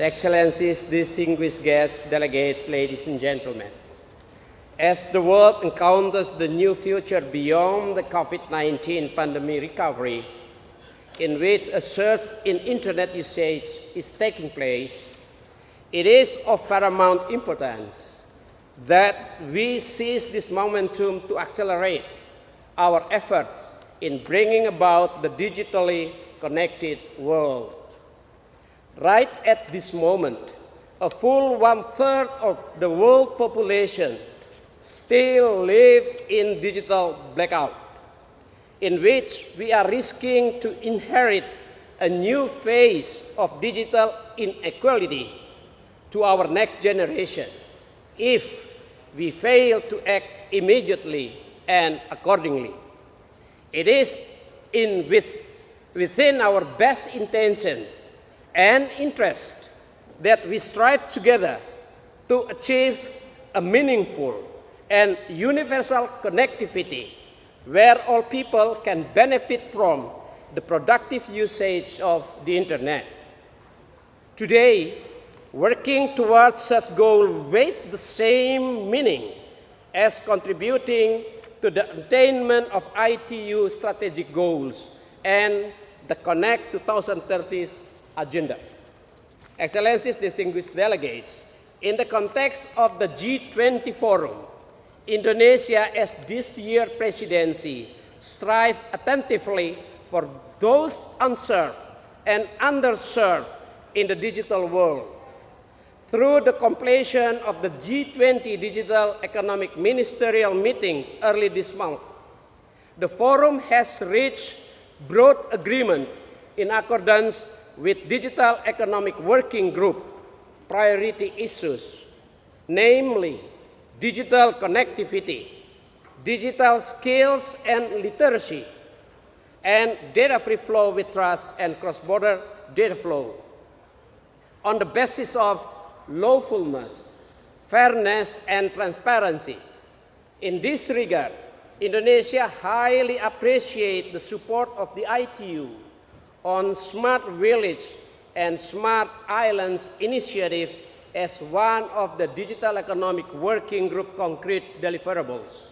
Excellencies, distinguished guests, delegates, ladies and gentlemen. As the world encounters the new future beyond the COVID-19 pandemic recovery, in which a surge in internet usage is taking place, it is of paramount importance that we seize this momentum to accelerate our efforts in bringing about the digitally connected world. Right at this moment, a full one-third of the world population still lives in digital blackout, in which we are risking to inherit a new phase of digital inequality to our next generation if we fail to act immediately and accordingly. It is in with, within our best intentions and interest that we strive together to achieve a meaningful and universal connectivity where all people can benefit from the productive usage of the internet. Today, working towards such goal with the same meaning as contributing to the attainment of ITU strategic goals and the Connect 2030 agenda. Excellencies, distinguished delegates, in the context of the G20 Forum, Indonesia as this year presidency strive attentively for those unserved and underserved in the digital world. Through the completion of the G20 Digital Economic Ministerial meetings early this month, the forum has reached broad agreement in accordance with Digital Economic Working Group priority issues, namely digital connectivity, digital skills and literacy, and data-free flow with trust and cross-border data flow. On the basis of lawfulness, fairness, and transparency. In this regard, Indonesia highly appreciates the support of the ITU on Smart Village and Smart Islands initiative as one of the Digital Economic Working Group concrete deliverables.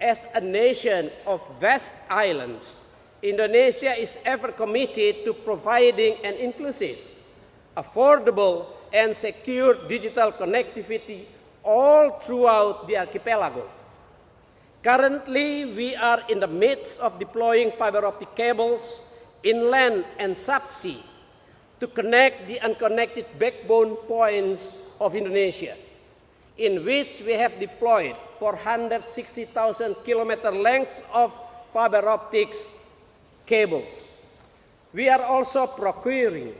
As a nation of vast islands, Indonesia is ever committed to providing an inclusive, affordable, and secure digital connectivity all throughout the archipelago. Currently, we are in the midst of deploying fiber optic cables inland and subsea to connect the unconnected backbone points of Indonesia, in which we have deployed 460,000 kilometer lengths of fiber optics cables. We are also procuring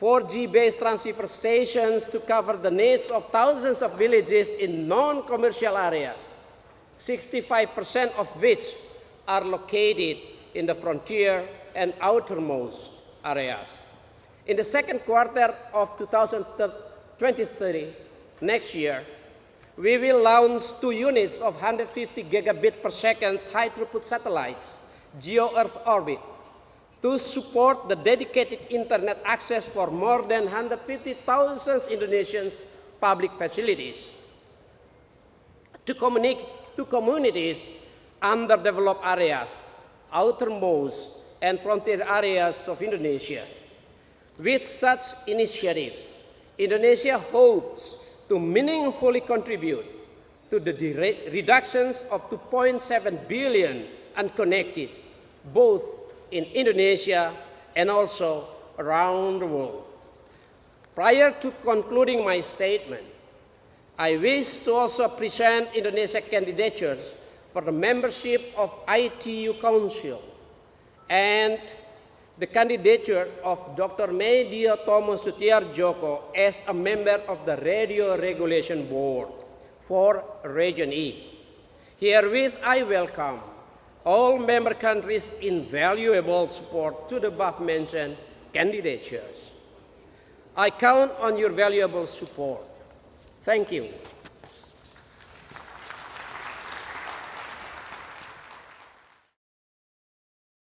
4G-based transceiver stations to cover the needs of thousands of villages in non-commercial areas, 65% of which are located in the frontier and outermost areas. In the second quarter of 2023, next year, we will launch two units of 150 gigabit per second high throughput satellites, geo Earth orbit, to support the dedicated internet access for more than 150,000 Indonesians public facilities. To, communicate to communities underdeveloped areas, outermost and frontier areas of Indonesia. With such initiative, Indonesia hopes to meaningfully contribute to the reductions of 2.7 billion unconnected, both in Indonesia and also around the world. Prior to concluding my statement, I wish to also present Indonesia's candidatures for the membership of ITU Council and the candidature of Dr. Medio Tomo Sutiarjoko as a member of the Radio Regulation Board for Region E. Herewith, I welcome all member countries' invaluable support to the above-mentioned candidatures. I count on your valuable support. Thank you.